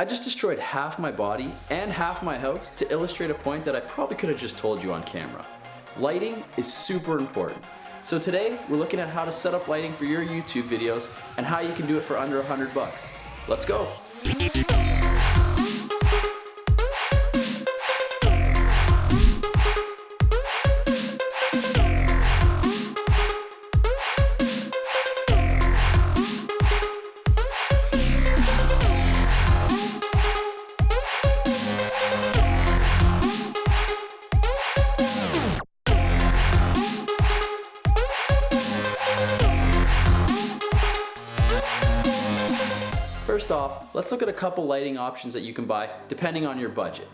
I just destroyed half my body and half my house to illustrate a point that I probably could have just told you on camera. Lighting is super important. So today, we're looking at how to set up lighting for your YouTube videos and how you can do it for under 100 bucks. Let's go. First off, let's look at a couple lighting options that you can buy depending on your budget.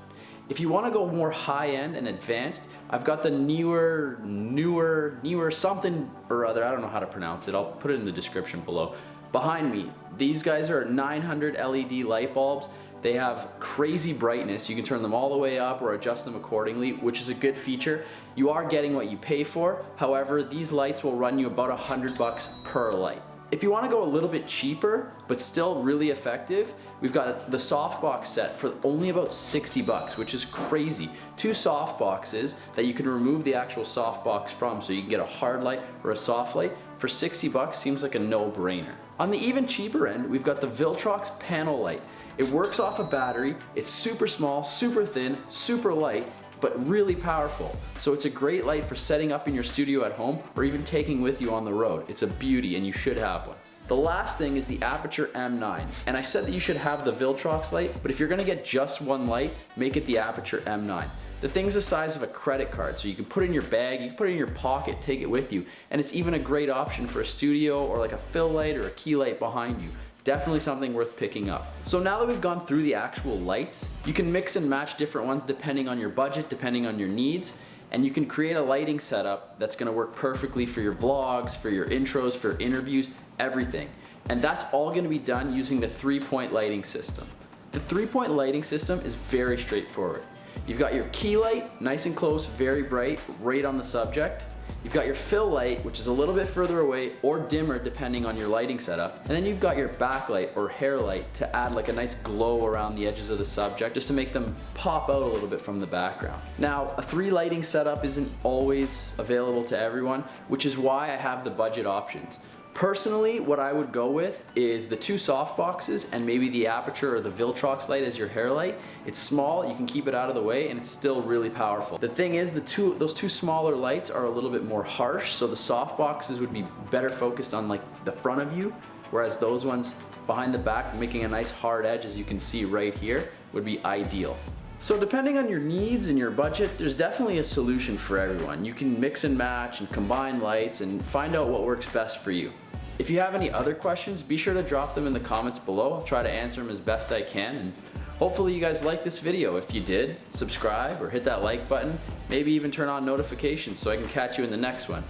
If you want to go more high-end and advanced, I've got the newer, Neewer, Neewer something or other, I don't know how to pronounce it, I'll put it in the description below. Behind me, these guys are 900 LED light bulbs. They have crazy brightness. You can turn them all the way up or adjust them accordingly, which is a good feature. You are getting what you pay for. However, these lights will run you about 100 bucks per light. If you want to go a little bit cheaper, but still really effective, we've got the softbox set for only about 60 bucks, which is crazy. Two soft boxes that you can remove the actual softbox from so you can get a hard light or a soft light for 60 bucks seems like a no-brainer. On the even cheaper end, we've got the Viltrox panel light. It works off a battery, it's super small, super thin, super light, but really powerful. So it's a great light for setting up in your studio at home or even taking with you on the road. It's a beauty and you should have one. The last thing is the Aputure M9. And I said that you should have the Viltrox light, but if you're gonna get just one light, make it the Aputure M9. The thing's the size of a credit card, so you can put it in your bag, you can put it in your pocket, take it with you, and it's even a great option for a studio or like a fill light or a key light behind you. Definitely something worth picking up. So now that we've gone through the actual lights, you can mix and match different ones depending on your budget, depending on your needs, and you can create a lighting setup that's gonna work perfectly for your vlogs, for your intros, for interviews, everything. And that's all gonna be done using the three-point lighting system. The three-point lighting system is very straightforward. You've got your key light, nice and close, very bright, right on the subject. You've got your fill light, which is a little bit further away or dimmer depending on your lighting setup. And then you've got your backlight or hair light to add like a nice glow around the edges of the subject just to make them pop out a little bit from the background. Now, a three lighting setup isn't always available to everyone, which is why I have the budget options. Personally, what I would go with is the two soft boxes and maybe the Aputure or the Viltrox light as your hair light. It's small, you can keep it out of the way, and it's still really powerful. The thing is, the two those two smaller lights are a little bit more harsh, so the soft boxes would be better focused on like the front of you, whereas those ones behind the back, making a nice hard edge as you can see right here, would be ideal. So depending on your needs and your budget, there's definitely a solution for everyone. You can mix and match and combine lights and find out what works best for you. If you have any other questions, be sure to drop them in the comments below. I'll try to answer them as best I can and hopefully you guys like this video. If you did, subscribe or hit that like button. Maybe even turn on notifications so I can catch you in the next one.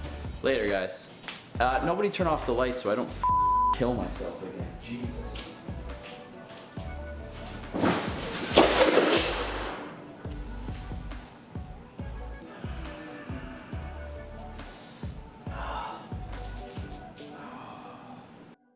Later guys. Uh, nobody turn off the lights so I don't kill myself again. Jesus.